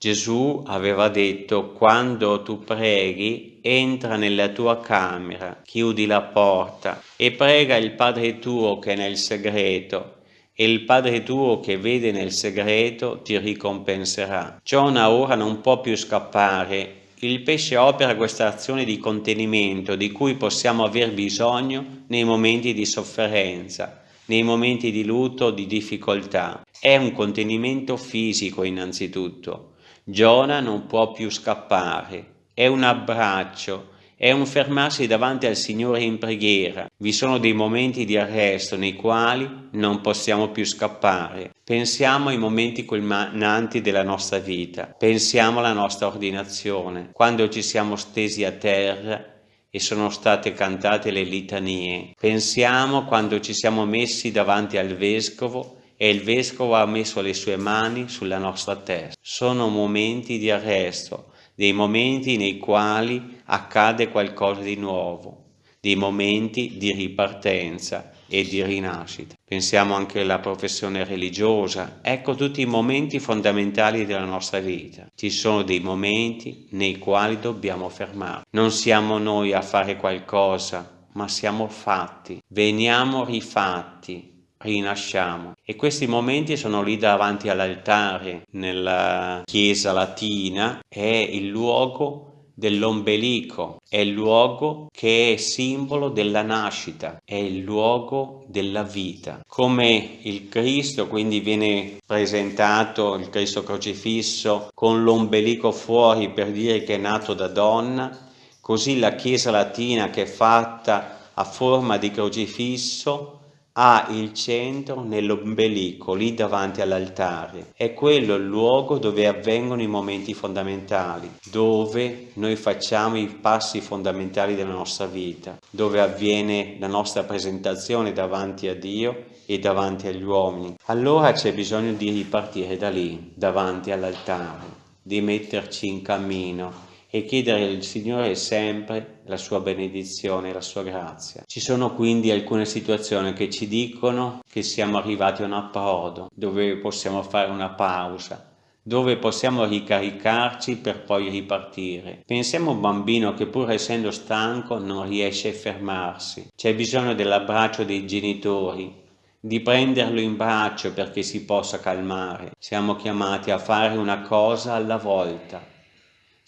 Gesù aveva detto quando tu preghi entra nella tua camera, chiudi la porta e prega il Padre tuo che è nel segreto e il Padre tuo che vede nel segreto ti ricompenserà. Giona ora non può più scappare. Il pesce opera questa azione di contenimento di cui possiamo aver bisogno nei momenti di sofferenza, nei momenti di lutto, di difficoltà. È un contenimento fisico innanzitutto. Giona non può più scappare. È un abbraccio, è un fermarsi davanti al Signore in preghiera. Vi sono dei momenti di arresto nei quali non possiamo più scappare. Pensiamo ai momenti culminanti della nostra vita, pensiamo alla nostra ordinazione, quando ci siamo stesi a terra e sono state cantate le litanie. Pensiamo quando ci siamo messi davanti al Vescovo e il Vescovo ha messo le sue mani sulla nostra testa. Sono momenti di arresto, dei momenti nei quali accade qualcosa di nuovo, dei momenti di ripartenza e di rinascita. Pensiamo anche alla professione religiosa, ecco tutti i momenti fondamentali della nostra vita. Ci sono dei momenti nei quali dobbiamo fermare. Non siamo noi a fare qualcosa, ma siamo fatti, veniamo rifatti, rinasciamo e questi momenti sono lì davanti all'altare nella chiesa latina è il luogo dell'ombelico, è il luogo che è simbolo della nascita, è il luogo della vita. Come il Cristo quindi viene presentato, il Cristo crocifisso, con l'ombelico fuori per dire che è nato da donna, così la Chiesa latina che è fatta a forma di crocifisso ha il centro nell'ombelico, lì davanti all'altare. È quello il luogo dove avvengono i momenti fondamentali, dove noi facciamo i passi fondamentali della nostra vita, dove avviene la nostra presentazione davanti a Dio e davanti agli uomini. Allora c'è bisogno di ripartire da lì, davanti all'altare, di metterci in cammino e chiedere al Signore sempre la sua benedizione la sua grazia. Ci sono quindi alcune situazioni che ci dicono che siamo arrivati a un approdo, dove possiamo fare una pausa, dove possiamo ricaricarci per poi ripartire. Pensiamo a un bambino che pur essendo stanco non riesce a fermarsi. C'è bisogno dell'abbraccio dei genitori, di prenderlo in braccio perché si possa calmare. Siamo chiamati a fare una cosa alla volta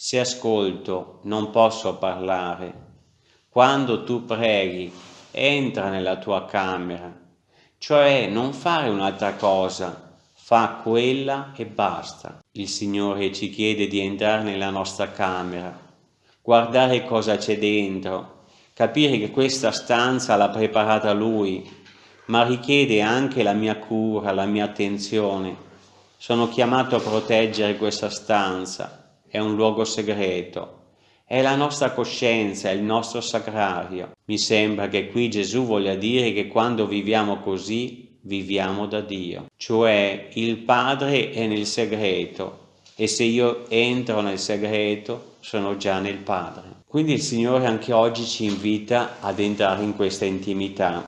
se ascolto non posso parlare. Quando tu preghi, entra nella tua camera, cioè non fare un'altra cosa, fa quella e basta. Il Signore ci chiede di entrare nella nostra camera, guardare cosa c'è dentro, capire che questa stanza l'ha preparata Lui, ma richiede anche la mia cura, la mia attenzione. Sono chiamato a proteggere questa stanza, è un luogo segreto, è la nostra coscienza, è il nostro sacrario. Mi sembra che qui Gesù voglia dire che quando viviamo così, viviamo da Dio. Cioè il Padre è nel segreto e se io entro nel segreto sono già nel Padre. Quindi il Signore anche oggi ci invita ad entrare in questa intimità,